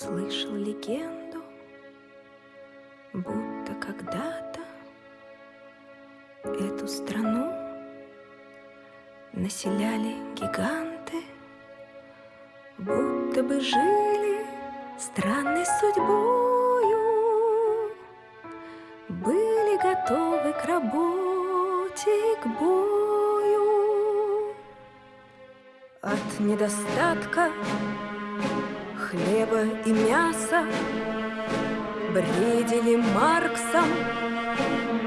Слышал легенду, будто когда-то Эту страну населяли гиганты, Будто бы жили странной судьбою, Были готовы к работе к бою. От недостатка хлеба и мяса Бредили Марксом,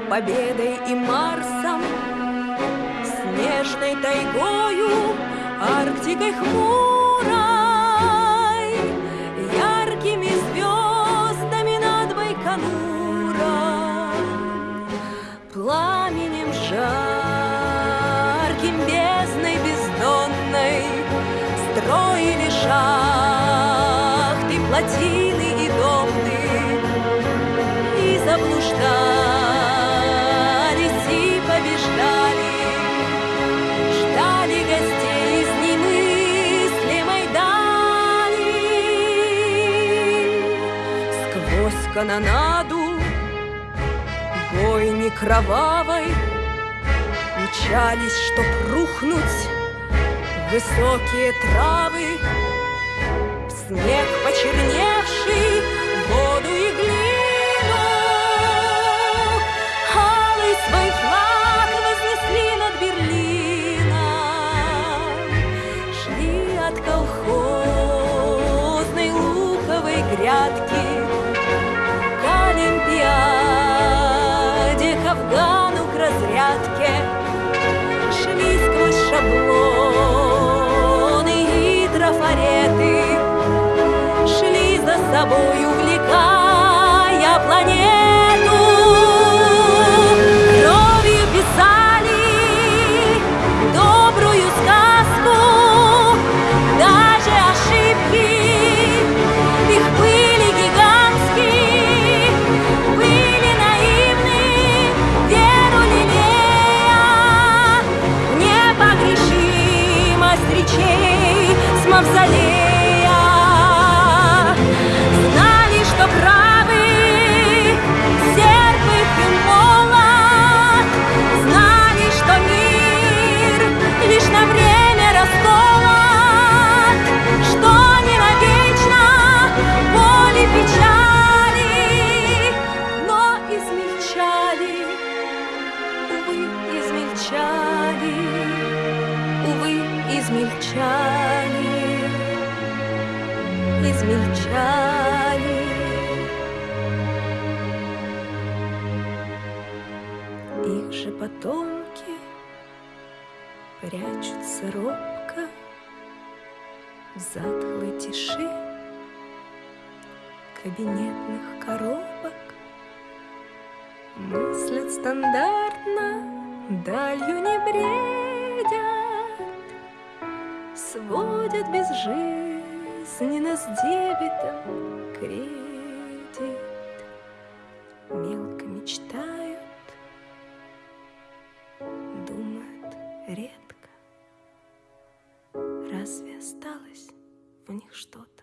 победой и Марсом, Снежной тайгою, Арктикой хмурой, Яркими звездами над Байконуром, Пламенем жарким, бездной бездонной Строили шахты, плотины и домны И заблуждались, и побеждали. Ждали гостей из немыслимой дали. Сквозь канонаду бойни кровавой Мчались, чтоб рухнуть высокие травы, снег почерневший, воду и глину. Алый свой флаг вознесли над Берлином, шли от колхозной луковой грядки собой, увлекая планету. Кровью писали добрую сказку, даже ошибки их были гигантские, были наивны, веру лелея, непогрешимость речей с мавзолея. Измельчали, увы, измельчали, измельчали. Их же потомки прячутся робко в затхлой тиши кабинетных коробок. Мыслят стандартно, далью не бредят, Сводят безжизненно с дебетом кредит. Мелко мечтают, думают редко. Разве осталось в них что-то?